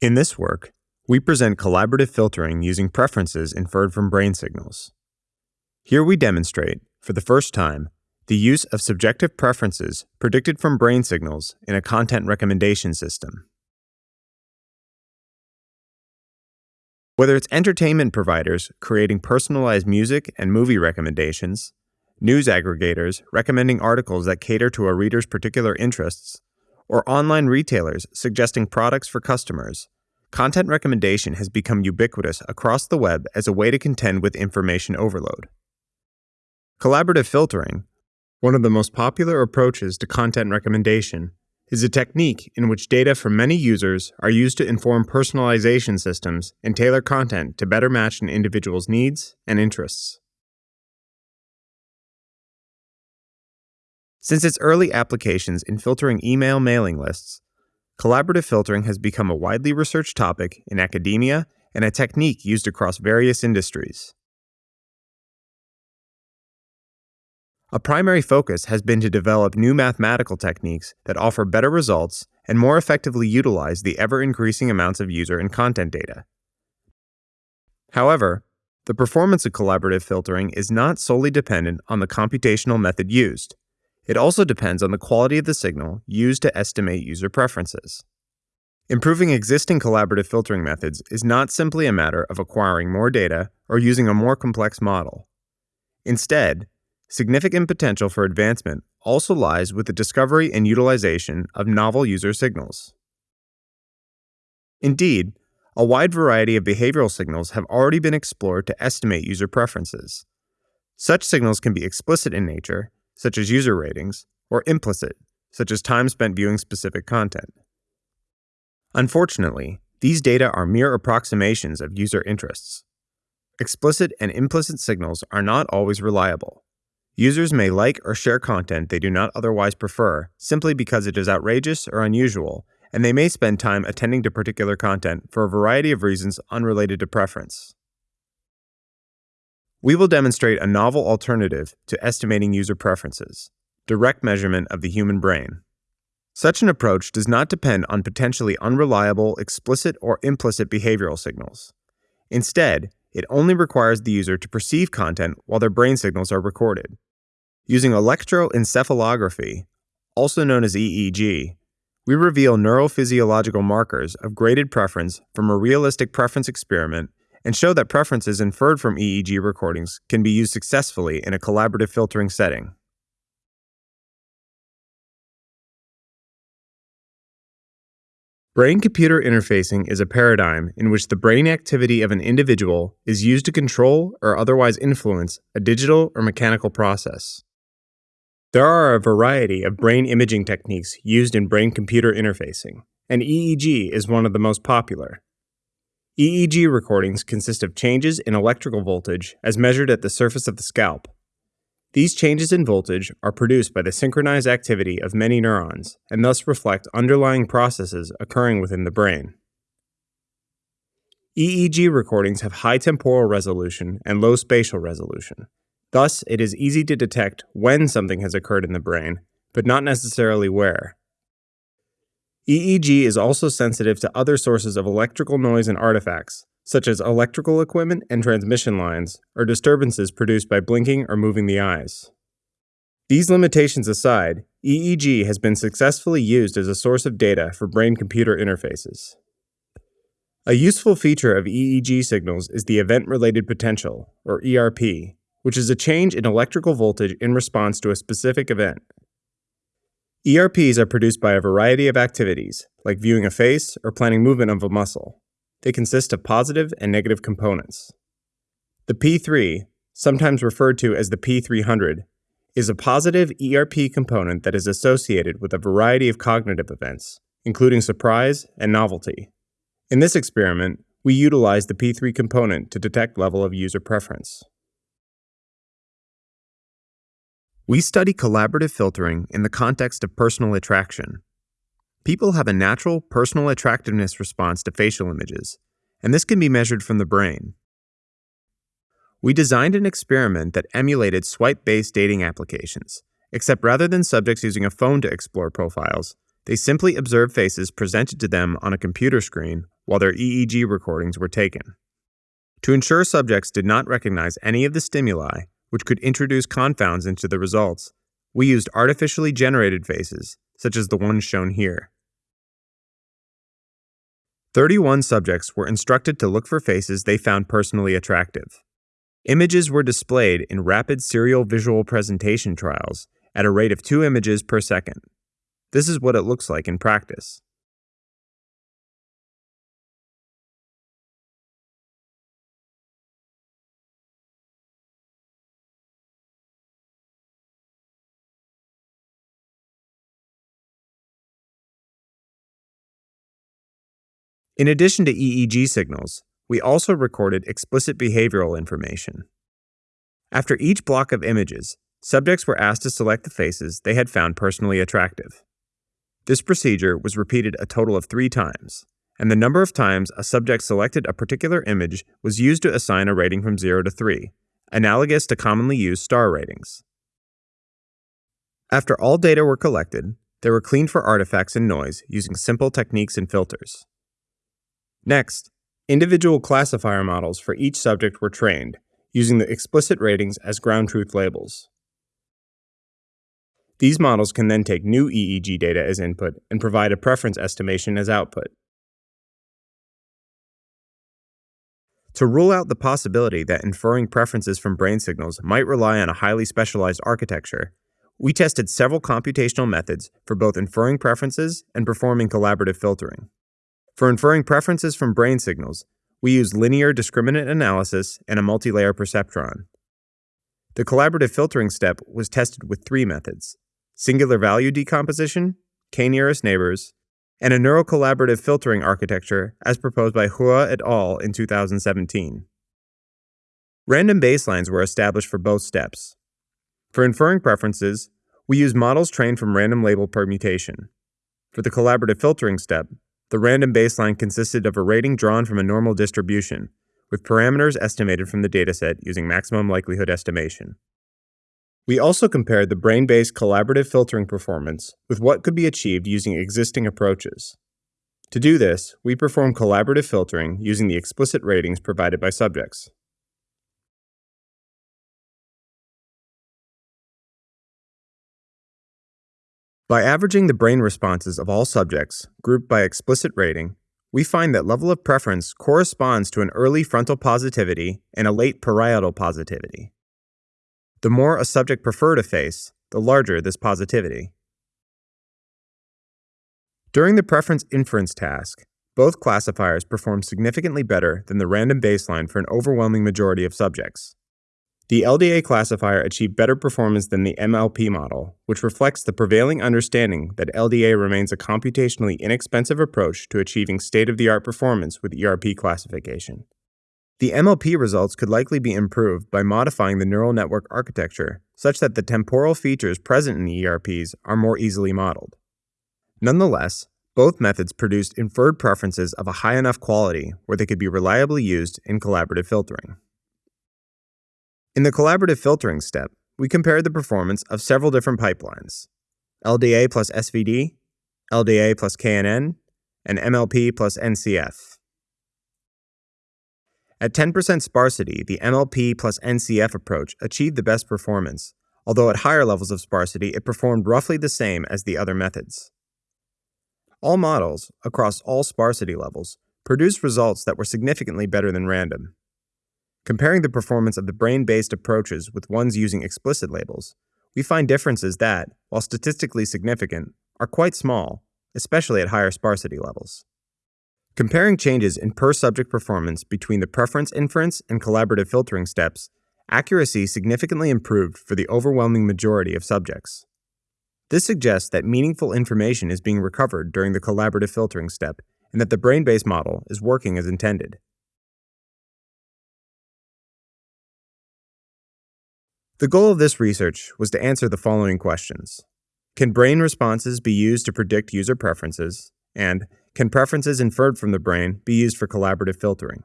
In this work, we present collaborative filtering using preferences inferred from brain signals. Here we demonstrate, for the first time, the use of subjective preferences predicted from brain signals in a content recommendation system. Whether it's entertainment providers creating personalized music and movie recommendations, news aggregators recommending articles that cater to a reader's particular interests, or online retailers suggesting products for customers, content recommendation has become ubiquitous across the web as a way to contend with information overload. Collaborative filtering, one of the most popular approaches to content recommendation, is a technique in which data from many users are used to inform personalization systems and tailor content to better match an individual's needs and interests. Since its early applications in filtering email mailing lists, collaborative filtering has become a widely researched topic in academia and a technique used across various industries. A primary focus has been to develop new mathematical techniques that offer better results and more effectively utilize the ever increasing amounts of user and content data. However, the performance of collaborative filtering is not solely dependent on the computational method used. It also depends on the quality of the signal used to estimate user preferences. Improving existing collaborative filtering methods is not simply a matter of acquiring more data or using a more complex model. Instead, significant potential for advancement also lies with the discovery and utilization of novel user signals. Indeed, a wide variety of behavioral signals have already been explored to estimate user preferences. Such signals can be explicit in nature such as user ratings, or implicit, such as time spent viewing specific content. Unfortunately, these data are mere approximations of user interests. Explicit and implicit signals are not always reliable. Users may like or share content they do not otherwise prefer simply because it is outrageous or unusual, and they may spend time attending to particular content for a variety of reasons unrelated to preference. We will demonstrate a novel alternative to estimating user preferences, direct measurement of the human brain. Such an approach does not depend on potentially unreliable explicit or implicit behavioral signals. Instead, it only requires the user to perceive content while their brain signals are recorded. Using electroencephalography, also known as EEG, we reveal neurophysiological markers of graded preference from a realistic preference experiment and show that preferences inferred from EEG recordings can be used successfully in a collaborative filtering setting. Brain-computer interfacing is a paradigm in which the brain activity of an individual is used to control or otherwise influence a digital or mechanical process. There are a variety of brain imaging techniques used in brain-computer interfacing, and EEG is one of the most popular. EEG recordings consist of changes in electrical voltage as measured at the surface of the scalp. These changes in voltage are produced by the synchronized activity of many neurons and thus reflect underlying processes occurring within the brain. EEG recordings have high temporal resolution and low spatial resolution. Thus, it is easy to detect when something has occurred in the brain, but not necessarily where. EEG is also sensitive to other sources of electrical noise and artifacts, such as electrical equipment and transmission lines, or disturbances produced by blinking or moving the eyes. These limitations aside, EEG has been successfully used as a source of data for brain-computer interfaces. A useful feature of EEG signals is the event-related potential, or ERP, which is a change in electrical voltage in response to a specific event. ERPs are produced by a variety of activities, like viewing a face or planning movement of a muscle. They consist of positive and negative components. The P3, sometimes referred to as the P300, is a positive ERP component that is associated with a variety of cognitive events, including surprise and novelty. In this experiment, we utilize the P3 component to detect level of user preference. We study collaborative filtering in the context of personal attraction. People have a natural personal attractiveness response to facial images, and this can be measured from the brain. We designed an experiment that emulated swipe-based dating applications, except rather than subjects using a phone to explore profiles, they simply observed faces presented to them on a computer screen while their EEG recordings were taken. To ensure subjects did not recognize any of the stimuli, which could introduce confounds into the results, we used artificially generated faces, such as the one shown here. 31 subjects were instructed to look for faces they found personally attractive. Images were displayed in rapid serial visual presentation trials at a rate of two images per second. This is what it looks like in practice. In addition to EEG signals, we also recorded explicit behavioral information. After each block of images, subjects were asked to select the faces they had found personally attractive. This procedure was repeated a total of three times, and the number of times a subject selected a particular image was used to assign a rating from 0 to 3, analogous to commonly used star ratings. After all data were collected, they were cleaned for artifacts and noise using simple techniques and filters. Next, individual classifier models for each subject were trained, using the explicit ratings as ground truth labels. These models can then take new EEG data as input and provide a preference estimation as output. To rule out the possibility that inferring preferences from brain signals might rely on a highly specialized architecture, we tested several computational methods for both inferring preferences and performing collaborative filtering. For inferring preferences from brain signals, we use linear discriminant analysis and a multilayer perceptron. The collaborative filtering step was tested with three methods singular value decomposition, k nearest neighbors, and a neural collaborative filtering architecture as proposed by Hua et al. in 2017. Random baselines were established for both steps. For inferring preferences, we use models trained from random label permutation. For the collaborative filtering step, the random baseline consisted of a rating drawn from a normal distribution, with parameters estimated from the dataset using maximum likelihood estimation. We also compared the brain based collaborative filtering performance with what could be achieved using existing approaches. To do this, we performed collaborative filtering using the explicit ratings provided by subjects. By averaging the brain responses of all subjects, grouped by explicit rating, we find that level of preference corresponds to an early frontal positivity and a late parietal positivity. The more a subject preferred a face, the larger this positivity. During the preference inference task, both classifiers performed significantly better than the random baseline for an overwhelming majority of subjects. The LDA classifier achieved better performance than the MLP model, which reflects the prevailing understanding that LDA remains a computationally inexpensive approach to achieving state of the art performance with ERP classification. The MLP results could likely be improved by modifying the neural network architecture such that the temporal features present in the ERPs are more easily modeled. Nonetheless, both methods produced inferred preferences of a high enough quality where they could be reliably used in collaborative filtering. In the collaborative filtering step, we compared the performance of several different pipelines LDA plus SVD, LDA plus KNN, and MLP plus NCF. At 10% sparsity, the MLP plus NCF approach achieved the best performance, although at higher levels of sparsity, it performed roughly the same as the other methods. All models, across all sparsity levels, produced results that were significantly better than random. Comparing the performance of the brain based approaches with ones using explicit labels, we find differences that, while statistically significant, are quite small, especially at higher sparsity levels. Comparing changes in per subject performance between the preference inference and collaborative filtering steps, accuracy significantly improved for the overwhelming majority of subjects. This suggests that meaningful information is being recovered during the collaborative filtering step and that the brain based model is working as intended. The goal of this research was to answer the following questions Can brain responses be used to predict user preferences? And can preferences inferred from the brain be used for collaborative filtering?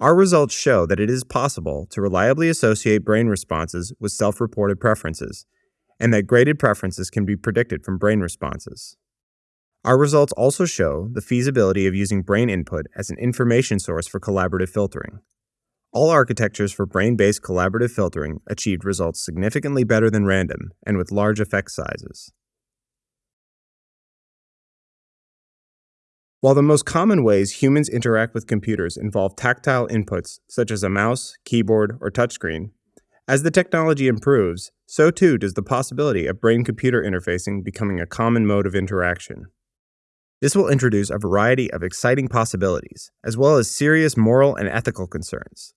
Our results show that it is possible to reliably associate brain responses with self reported preferences, and that graded preferences can be predicted from brain responses. Our results also show the feasibility of using brain input as an information source for collaborative filtering. All architectures for brain based collaborative filtering achieved results significantly better than random and with large effect sizes. While the most common ways humans interact with computers involve tactile inputs such as a mouse, keyboard, or touchscreen, as the technology improves, so too does the possibility of brain computer interfacing becoming a common mode of interaction. This will introduce a variety of exciting possibilities, as well as serious moral and ethical concerns.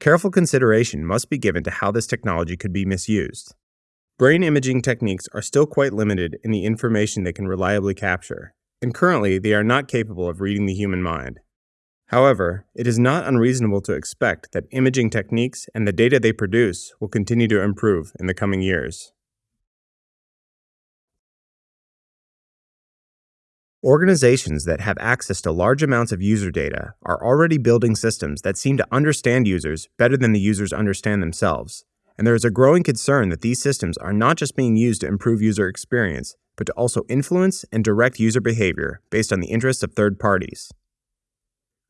Careful consideration must be given to how this technology could be misused. Brain imaging techniques are still quite limited in the information they can reliably capture, and currently they are not capable of reading the human mind. However, it is not unreasonable to expect that imaging techniques and the data they produce will continue to improve in the coming years. Organizations that have access to large amounts of user data are already building systems that seem to understand users better than the users understand themselves, and there is a growing concern that these systems are not just being used to improve user experience, but to also influence and direct user behavior based on the interests of third parties.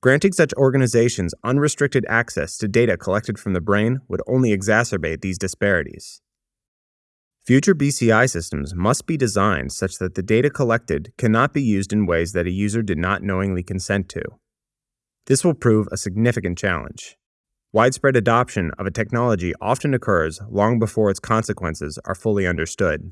Granting such organizations unrestricted access to data collected from the brain would only exacerbate these disparities. Future BCI systems must be designed such that the data collected cannot be used in ways that a user did not knowingly consent to. This will prove a significant challenge. Widespread adoption of a technology often occurs long before its consequences are fully understood.